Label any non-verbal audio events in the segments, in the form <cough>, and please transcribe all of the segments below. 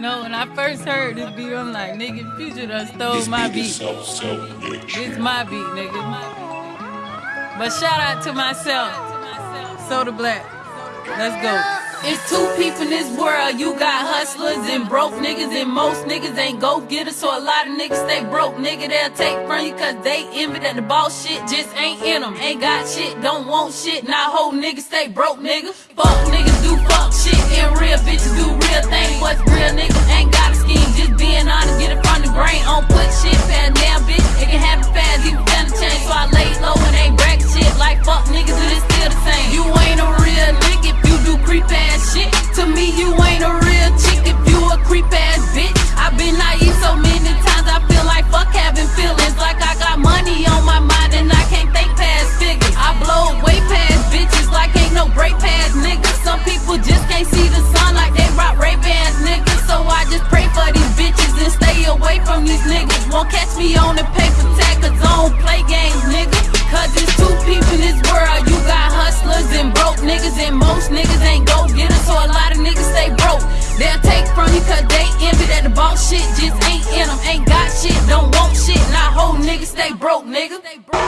No, when I first heard this beat, I'm like, nigga, Future done stole my beat. This my beat, nigga. My beat. But shout out to myself, Soda Black. Let's go. It's two people in this world. You got hustlers and broke niggas, and most niggas ain't go getters. So a lot of niggas stay broke, nigga. They'll take from you cause they envy that the boss shit just ain't in them. Ain't got shit, don't want shit. Now whole niggas stay broke, nigga. Fuck catch me on the paper tag I don't play games, nigga. Cause it's two people in this world. You got hustlers and broke niggas, and most niggas ain't go getters. So a lot of niggas stay broke. They'll take from you cause they envy that the boss shit just ain't in them. Ain't got shit, don't want shit. Now whole niggas stay broke, nigga. Stay broke.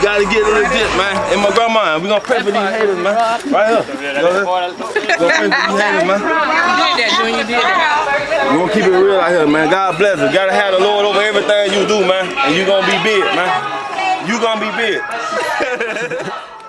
You gotta get it legit, man. And my grandma, we gonna pray for these haters, man. Right here. Go ahead. Go pray for these haters, man. You did that, Junior. You did that. We gonna keep it real out here, man. God bless us. Gotta have the Lord over everything you do, man. And you gonna be big, man. You gonna be big. <laughs>